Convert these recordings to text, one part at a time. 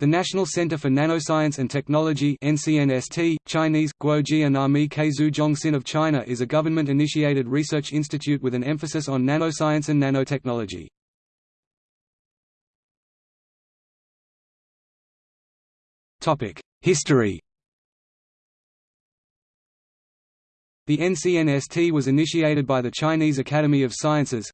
The National Center for Nanoscience and Technology NCNST, Chinese, Guojianami Keizhu of China is a government-initiated research institute with an emphasis on nanoscience and nanotechnology. History The NCNST was initiated by the Chinese Academy of Sciences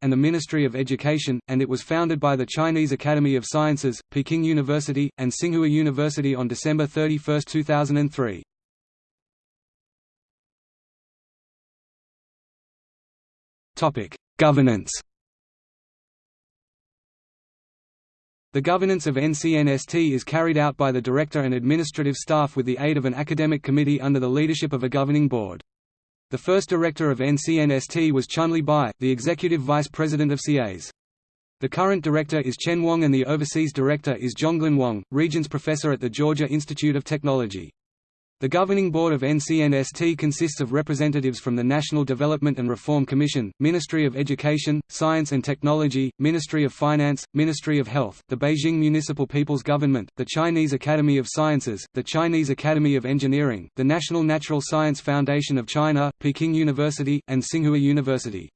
and the Ministry of Education, and it was founded by the Chinese Academy of Sciences, Peking University, and Tsinghua University on December 31, 2003. Governance The governance of NCNST is carried out by the director and administrative staff with the aid of an academic committee under the leadership of a governing board. The first director of NCNST was Chunli Bai, the executive vice president of CAS. The current director is Chen Wang and the overseas director is Zhonglin Wang, Regents Professor at the Georgia Institute of Technology. The governing board of NCNST consists of representatives from the National Development and Reform Commission, Ministry of Education, Science and Technology, Ministry of Finance, Ministry of Health, the Beijing Municipal People's Government, the Chinese Academy of Sciences, the Chinese Academy of Engineering, the National Natural Science Foundation of China, Peking University, and Tsinghua University.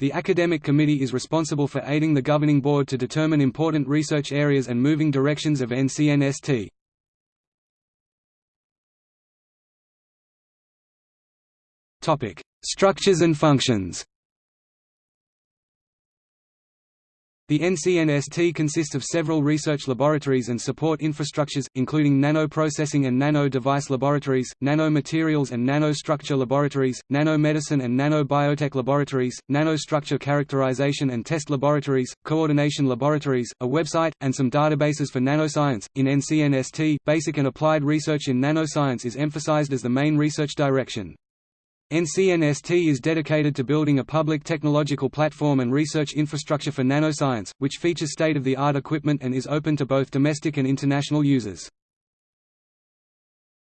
The Academic Committee is responsible for aiding the governing board to determine important research areas and moving directions of NCNST. Topic: Structures and functions. The NCNST consists of several research laboratories and support infrastructures, including nano-processing and nano-device laboratories, nanomaterials and nanostructure laboratories, nanomedicine and nanobiotech laboratories, nanostructure characterization and test laboratories, coordination laboratories, a website, and some databases for nanoscience. In NCNST, basic and applied research in nanoscience is emphasized as the main research direction. NCNST is dedicated to building a public technological platform and research infrastructure for nanoscience, which features state-of-the-art equipment and is open to both domestic and international users.